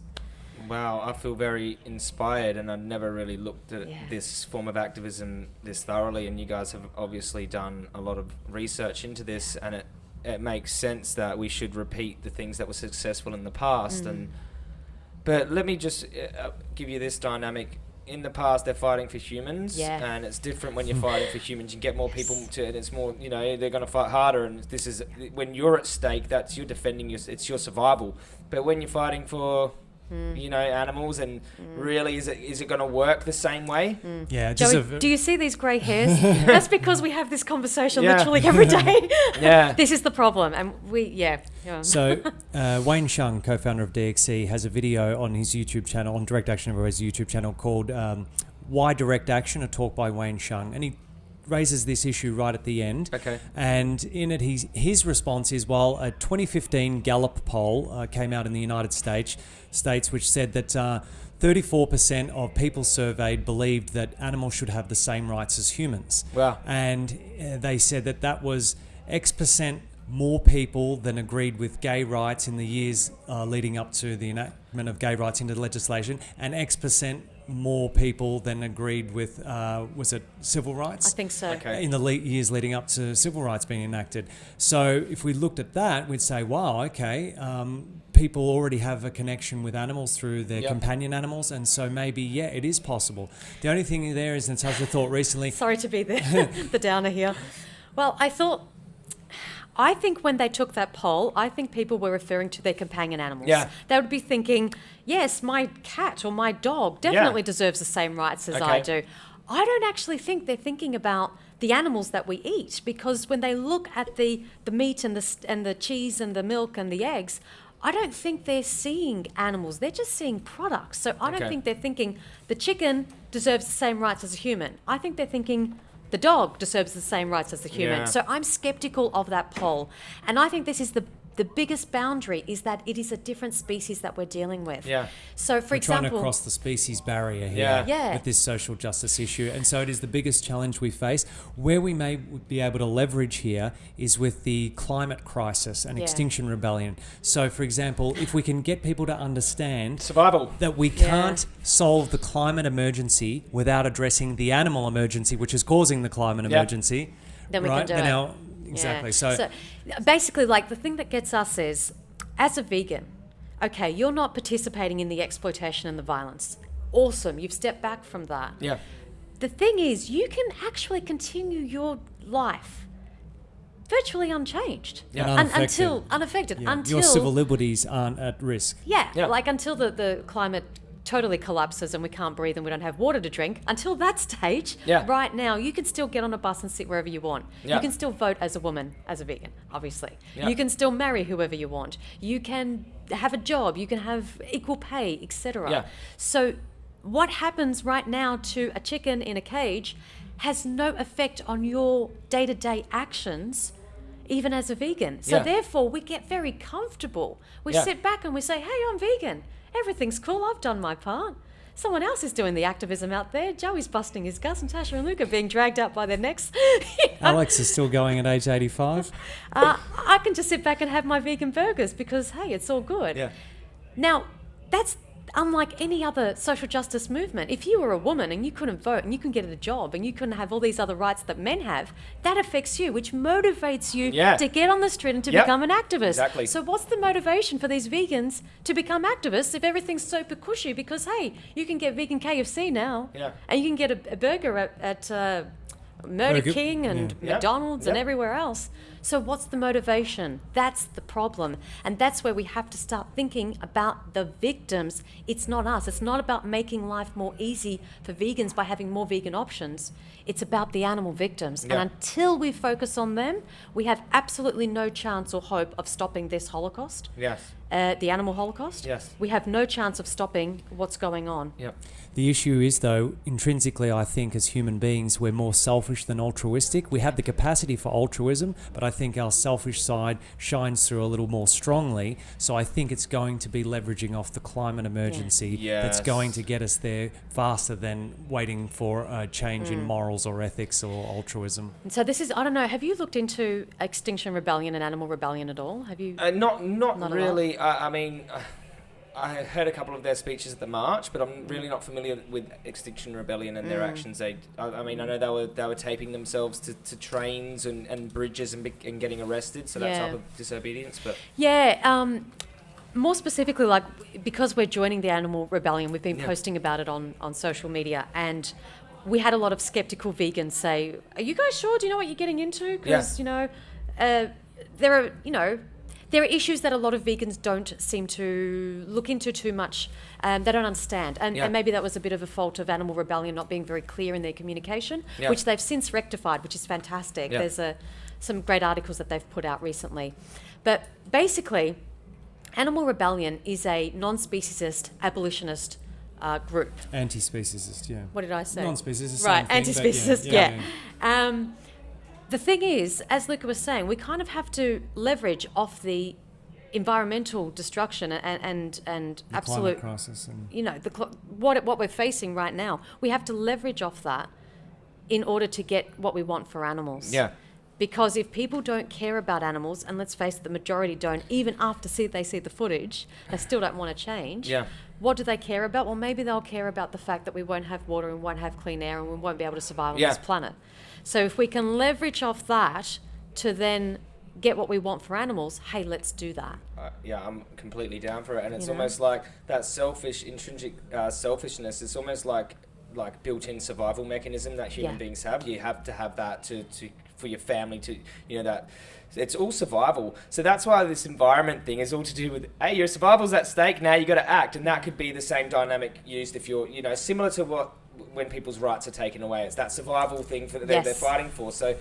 Wow, I feel very inspired, and I've never really looked at Yeah. this form of activism this thoroughly. And you guys have obviously done a lot of research into this, and it it makes sense that we should repeat the things that were successful in the past. Mm. And but let me just uh, give you this dynamic. In the past, they're fighting for humans, Yeah. and it's different when you're fighting for humans. You get more people to, and it's more, you know, they're going to fight harder. And this is when you're at stake. That's you're defending your, it's your survival. But when you're fighting for, Hmm. you know, animals, and really, is it is it going to work the same way? Yeah, just Joey, a, do you see these grey hairs? That's because we have this conversation Yeah. literally every day. Yeah. this is the problem, and we, yeah. yeah. So, uh, Wayne Hsiung, co-founder of DxE, has a video on his YouTube channel, on Direct Action Everywhere's YouTube channel, called um, "Why Direct Action?" A talk by Wayne Hsiung, and he raises this issue right at the end. Okay. And in it, he's, his response is, well, a 2015 Gallup poll uh, came out in the United States, states which said that. Uh, 34% of people surveyed believed that animals should have the same rights as humans Wow. and uh, they said that that was X percent more people than agreed with gay rights in the years uh, leading up to the enactment of gay rights into the legislation, and X percent more people than agreed with uh, was it civil rights? I think so. Okay. in the le- years leading up to civil rights being enacted. So if we looked at that, we'd say, wow, okay, um, people already have a connection with animals through their Yep. companion animals, and so maybe yeah, it is possible. The only thing there is Natasha thought recently. Sorry to be the, the downer here. Well, I thought, I think when they took that poll, I think people were referring to their companion animals. Yeah. They would be thinking, yes, my cat or my dog definitely deserves the same rights as I Okay. do. I don't actually think they're thinking about the animals that we eat because when they look at the, the meat and the, and the cheese and the milk and the eggs, I don't think they're seeing animals. They're just seeing products. So I don't Okay. think they're thinking the chicken deserves the same rights as a human. I think they're thinking the dog deserves the same rights as the human. Yeah. So I'm skeptical of that poll. And I think this is the the biggest boundary is that it is a different species that we're dealing with. Yeah. So for We're trying example, to cross the species barrier here Yeah. Yeah. with this social justice issue. And so it is the biggest challenge we face. Where we may be able to leverage here is with the climate crisis and Yeah. extinction rebellion. So, for example, if we can get people to understand Survival. that we can't solve the climate emergency without addressing the animal emergency, which is causing the climate Yeah. emergency. Then we can do then it. our exactly. Yeah. So, basically, like the thing that gets us is, as a vegan, okay, you're not participating in the exploitation and the violence. Awesome, you've stepped back from that. Yeah. The thing is, you can actually continue your life virtually unchanged. Yeah. And Un- until unaffected. yeah, until your civil liberties aren't at risk. yeah, Yeah. like until the, the climate totally collapses and we can't breathe and we don't have water to drink, until that stage, Yeah. right now, you can still get on a bus and sit wherever you want. Yeah. You can still vote as a woman, as a vegan, obviously. Yeah. You can still marry whoever you want. You can have a job, you can have equal pay, etc. So, what happens right now to a chicken in a cage has no effect on your day to day actions, even as a vegan. So, Yeah. therefore, we get very comfortable. We Yeah. sit back and we say, hey, I'm vegan. Everything's cool. I've done my part. Someone else is doing the activism out there. Joey's busting his guts, and Tasha and Luke are being dragged out by their necks. You know? Alex is still going at age 85. uh, I can just sit back and have my vegan burgers because, hey, it's all good. Yeah. Now, that's unlike any other social justice movement. If you were a woman and you couldn't vote and you couldn't get a job and you couldn't have all these other rights that men have, that affects you, which motivates you Yeah. to get on the street and to Yep. become an activist. Exactly. So, what's the motivation for these vegans to become activists if everything's super cushy? Because, hey, you can get vegan KFC now. Yeah. And you can get a, a burger at, at uh, Murder Burger- King and Yeah. McDonald's and everywhere else. So, what's the motivation? That's the problem. And that's where we have to start thinking about the victims. It's not us. It's not about making life more easy for vegans by having more vegan options. It's about the animal victims. Yeah. And until we focus on them, we have absolutely no chance or hope of stopping this Holocaust, Yes. uh, the animal Holocaust. Yes. We have no chance of stopping what's going on. Yep. The issue is, though, intrinsically, I think as human beings, we're more selfish than altruistic. We have the capacity for altruism, but I think our selfish side shines through a little more strongly. So I think it's going to be leveraging off the climate emergency that's Yes. going to get us there faster than waiting for a change Mm. in morals or ethics or altruism. So this is, I don't know, have you looked into Extinction Rebellion and Animal Rebellion at all? Have you? Uh, not not, Not really. I, I mean, uh, I heard a couple of their speeches at the march, but I'm really not familiar with Extinction Rebellion and their Mm. actions. They, I, I mean, I know they were they were taping themselves to, to trains and, and bridges and, and getting arrested, so that Yeah. type of disobedience. But Yeah, um, more specifically, like because we're joining the Animal Rebellion, we've been Yeah. posting about it on, on social media, and we had a lot of skeptical vegans say, "Are you guys sure? Do you know what you're getting into? Because you know, uh, there are you know." There are issues that a lot of vegans don't seem to look into too much. Um, they don't understand, and, Yeah. and maybe that was a bit of a fault of Animal Rebellion not being very clear in their communication, Yeah. which they've since rectified, which is fantastic. Yeah. There's a some great articles that they've put out recently, but basically, Animal Rebellion is a non-speciesist abolitionist uh, group. Anti-speciesist, yeah. What did I say? Non-speciesist, Right, thing, anti-speciesist. yeah, Yeah. yeah, Um, the thing is, as Luca was saying, we kind of have to leverage off the environmental destruction and and, and The absolute climate crisis and you know the cl- what what we're facing right now. We have to leverage off that in order to get what we want for animals. yeah, Because if people don't care about animals, and let's face it, the majority don't, even after see, they see the footage, they still don't want to change. Yeah. What do they care about? Well, maybe they'll care about the fact that we won't have water and won't have clean air and we won't be able to survive on Yeah. this planet. So if we can leverage off that to then get what we want for animals, hey, let's do that. uh, yeah, I'm completely down for it, and it's You know? almost like that selfish, intrinsic uh, selfishness. It's almost like like built-in survival mechanism that human Yeah. beings have. You have to have that to, to for your family to you know that it's all survival. So that's why this environment thing is all to do with hey, your survival's at stake. Now you got to act, and that could be the same dynamic used if you're you know similar to what when people's rights are taken away. It's that survival thing for that they're, they're fighting for. So.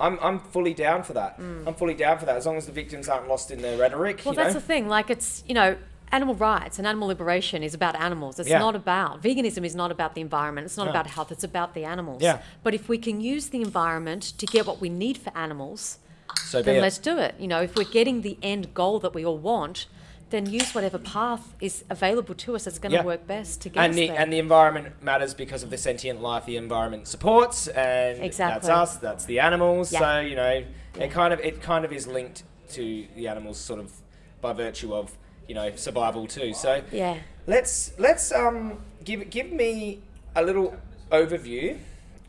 I'm, I'm fully down for that. I'm fully down for that as long as the victims aren't lost in their rhetoric. Mm. Well, you know? that's the thing. Like, it's, you know, animal rights and animal liberation is about animals. It's Yeah. not about, veganism is not about the environment. It's not No. about health. It's about the animals. Yeah. But if we can use the environment to get what we need for animals, so then let's do it. You know, if we're getting the end goal that we all want, then use whatever path is available to us that's going to Yeah. work best to get and us the there. and the environment matters because of the sentient life the environment supports, and Exactly. that's us. That's the animals. Yeah. So you know, Yeah. it kind of it kind of is linked to the animals, sort of by virtue of you know survival too. So yeah. let's let's um give give me a little overview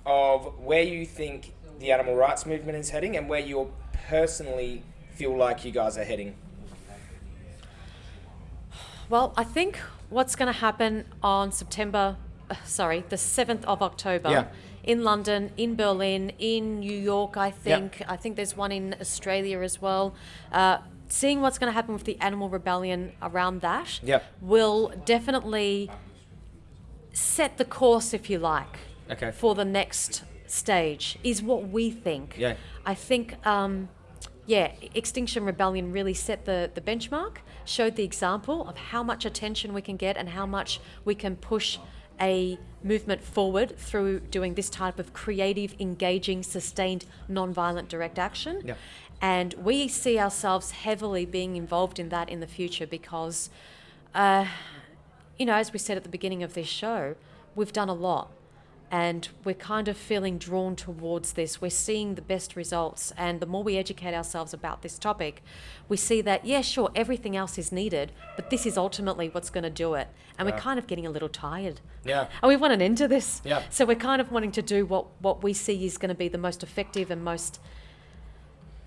of where you think the animal rights movement is heading and where you personally feel like you guys are heading? Well, I think what's going to happen on September, uh, sorry, the 7th of October Yeah. in London, in Berlin, in New York, I think. I think there's one in Australia as well. Uh, seeing what's going to happen with the animal rebellion around that Yeah. will definitely set the course, if you like, Okay. for the next stage, is what we think. Yeah. I think, um, yeah, Extinction Rebellion really set the, the benchmark, showed the example of how much attention we can get and how much we can push a movement forward through doing this type of creative, engaging, sustained, non-violent direct action. Yeah. And we see ourselves heavily being involved in that in the future because, uh, you know, as we said at the beginning of this show, we've done a lot and we're kind of feeling drawn towards this. We're seeing the best results, and the more we educate ourselves about this topic, we see that, yeah, sure, everything else is needed, but this is ultimately what's going to do it. And we're kind of getting a little tired. Yeah. And we want an end to this. Yeah. So we're kind of wanting to do what, what we see is going to be the most effective and most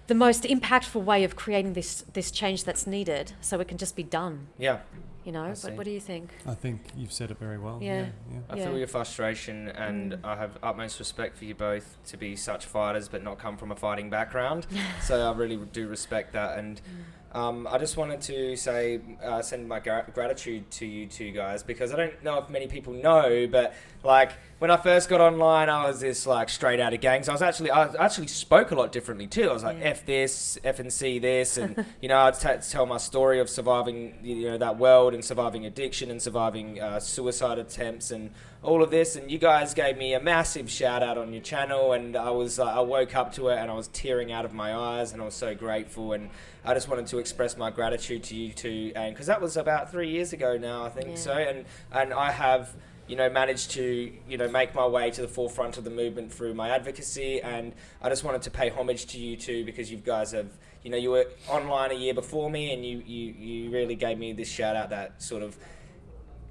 the most impactful way of creating this this change that's needed so it can just be done Yeah. You know see. but what do you think I think you've said it very well. Yeah. yeah. I Yeah. feel your frustration, and mm. I have utmost respect for you both to be such fighters, but not come from a fighting background. so I really do respect that, and mm. Um, I just wanted to say, uh, send my gra- gratitude to you two guys because I don't know if many people know, but like when I first got online, I was this like straight out of gangs. I was actually, I actually spoke a lot differently too. I was like Yeah. f this, f and c this, and you know I'd t- tell my story of surviving, you know, that world and surviving addiction and surviving uh, suicide attempts and all of this. And you guys gave me a massive shout out on your channel, and I was, uh, I woke up to it and I was tearing out of my eyes, and I was so grateful. And I just wanted to express my gratitude to you two, and because that was about three years ago now, I think Yeah. so, and and I have you know, managed to, you know, make my way to the forefront of the movement through my advocacy. And I just wanted to pay homage to you too because you guys have, you know, you were online a year before me and you, you, you really gave me this shout out that sort of,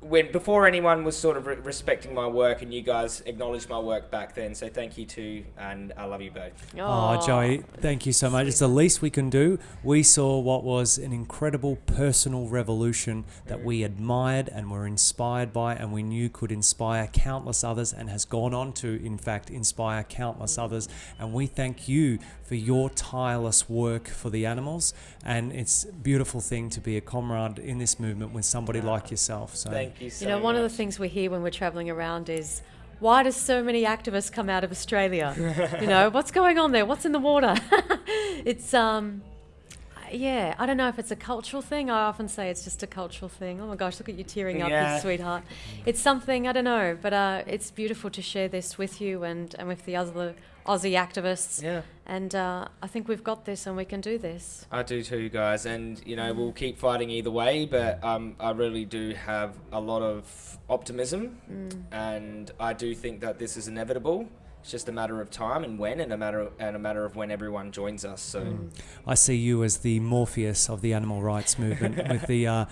when before anyone was sort of re- respecting my work and you guys acknowledged my work back then. So thank you too, and I love you both. Oh, Joey, thank you so much. It's the least we can do. We saw what was an incredible personal revolution that we admired and were inspired by, and we knew could inspire countless others and has gone on to, in fact, inspire countless mm. others. And we thank you for your tireless work for the animals. And it's a beautiful thing to be a comrade in this movement with somebody like yourself. So Thank you so you know one of the things we hear when we're traveling around is why does so many activists come out of australia? You know what's going on there? What's in the water? It's um yeah, I don't know if it's a cultural thing. I often say it's just a cultural thing. Oh my gosh, look at you tearing up, you sweetheart. It's something I don't know, but uh, it's beautiful to share this with you and, and with the other Aussie activists. Yeah. And uh, I think we've got this, and we can do this. I do too, guys, and you know we'll keep fighting either way. But um, I really do have a lot of optimism, and I do think that this is inevitable. It's just a matter of time and when, and a matter of, and a matter of when everyone joins us. So I see you as the Morpheus of the animal rights movement with the uh,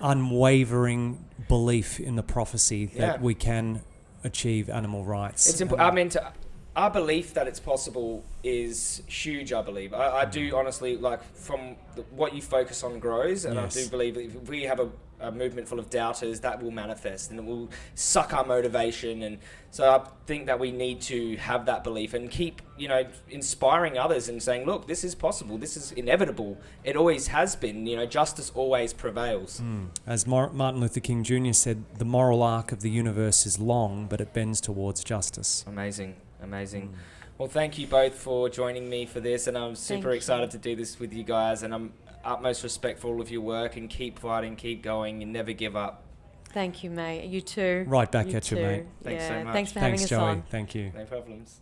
unwavering belief in the prophecy that Yeah. we can achieve animal rights. it's imp- I mean, to, our belief that it's possible is huge. I believe. I, I do honestly like from the, what you focus on grows, and Yes. I do believe if we have a, a movement full of doubters, that will manifest and it will suck our motivation. And so I think that we need to have that belief and keep, you know, inspiring others and saying, look, this is possible. This is inevitable. It always has been. You know, justice always prevails. Hmm. As Mar- Martin Luther King Jr. said, the moral arc of the universe is long, but it bends towards justice. Amazing, amazing. Hmm. Well, thank you both for joining me for this, and I'm super you. excited to do this with you guys. And I'm utmost respect for all of your work, and keep fighting, keep going, and never give up. Thank you, mate. You too. Right back You at you, mate. Thanks so much. Thanks for Thanks, having us Joey. on. Thank you. No problems.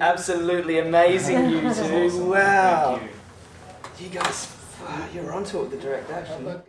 Absolutely amazing, you two. Wow. You guys, uh, you're onto it with the direct action.